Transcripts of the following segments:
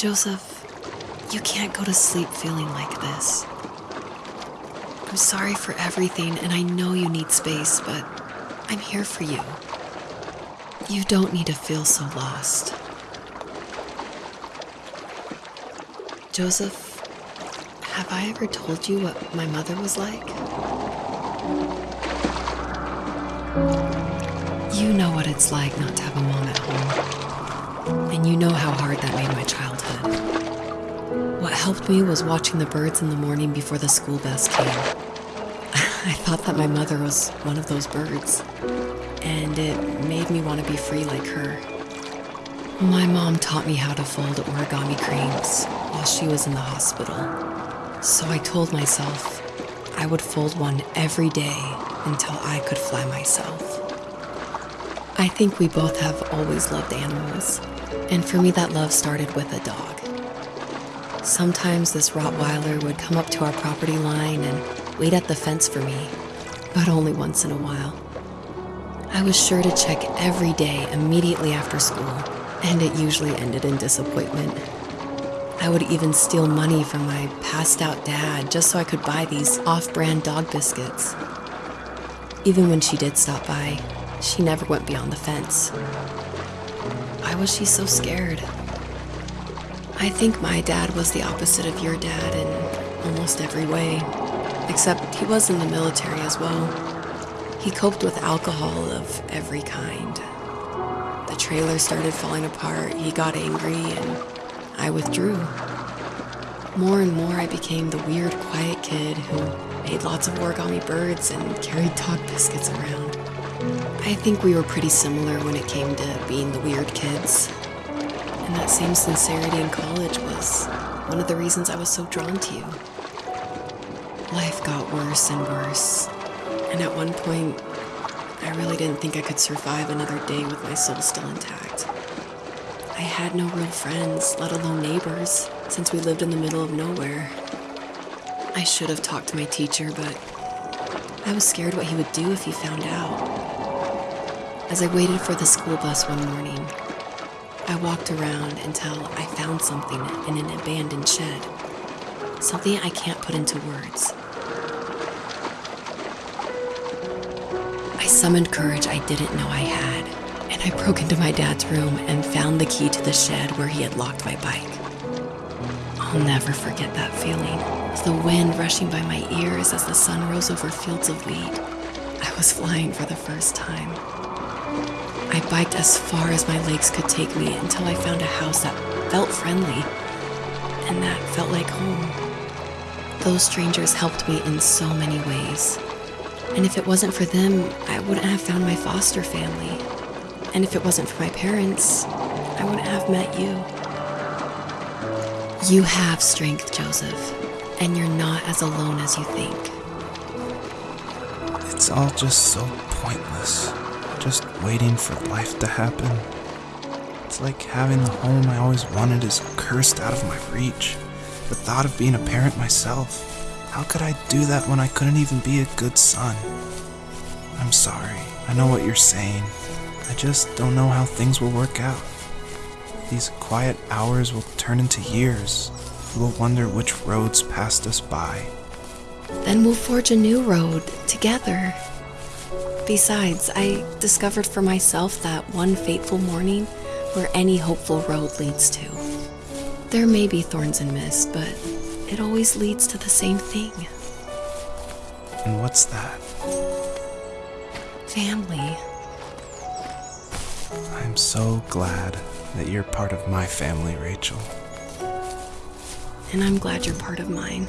Joseph, you can't go to sleep feeling like this. I'm sorry for everything, and I know you need space, but I'm here for you. You don't need to feel so lost. Joseph, have I ever told you what my mother was like? You know what it's like not to have a mom at home. And you know how hard that made my childhood. Helped me was watching the birds in the morning before the school bus came. I thought that my mother was one of those birds, and it made me want to be free like her. My mom taught me how to fold origami cranes while she was in the hospital. So I told myself I would fold one every day until I could fly myself. I think we both have always loved animals, and for me, that love started with a dog. Sometimes this Rottweiler would come up to our property line and wait at the fence for me, but only once in a while. I was sure to check every day immediately after school, and it usually ended in disappointment. I would even steal money from my passed out dad just so I could buy these off brand dog biscuits. Even when she did stop by, she never went beyond the fence. Why was she so scared? I think my dad was the opposite of your dad in almost every way, except he was in the military as well. He coped with alcohol of every kind. The trailer started falling apart, he got angry, and I withdrew. More and more, I became the weird, quiet kid who made lots of origami birds and carried dog biscuits around. I think we were pretty similar when it came to being the weird kids. And that same sincerity in college was one of the reasons I was so drawn to you. Life got worse and worse, and at one point, I really didn't think I could survive another day with my soul still intact. I had no real friends, let alone neighbors, since we lived in the middle of nowhere. I should have talked to my teacher, but I was scared what he would do if he found out. As I waited for the school bus one morning, I walked around until I found something in an abandoned shed. Something I can't put into words. I summoned courage I didn't know I had, and I broke into my dad's room and found the key to the shed where he had locked my bike. I'll never forget that feeling. The wind rushing by my ears as the sun rose over fields of wheat. I was flying for the first time. I biked as far as my legs could take me until I found a house that felt friendly and that felt like home. Those strangers helped me in so many ways. And if it wasn't for them, I wouldn't have found my foster family. And if it wasn't for my parents, I wouldn't have met you. You have strength, Joseph, and you're not as alone as you think. It's all just so pointless. Just waiting for life to happen. It's like having the home I always wanted is cursed out of my reach. The thought of being a parent myself. How could I do that when I couldn't even be a good son? I'm sorry. I know what you're saying. I just don't know how things will work out. These quiet hours will turn into years. We will wonder which roads passed us by. Then we'll forge a new road together. Besides, I discovered for myself that one fateful morning where any hopeful road leads to. There may be thorns and mist, but it always leads to the same thing And what's that? family. I'm so glad that you're part of my family, Rachel. And I'm glad you're part of mine.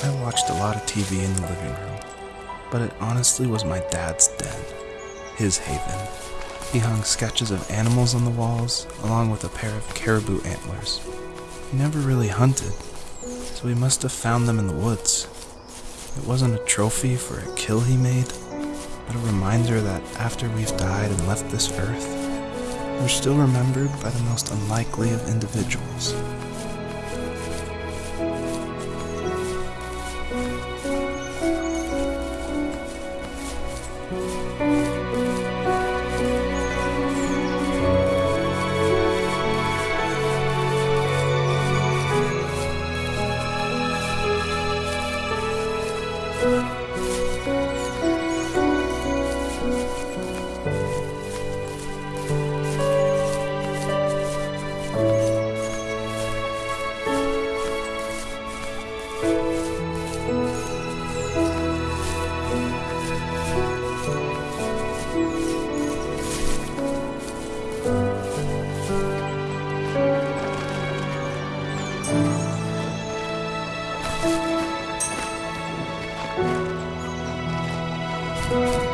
I watched a lot of TV in the living room, but it honestly was my dad's den, his haven. He hung sketches of animals on the walls, along with a pair of caribou antlers. He never really hunted, so he must have found them in the woods. It wasn't a trophy for a kill he made, but a reminder that after we've died and left this earth, we're still remembered by the most unlikely of individuals. You.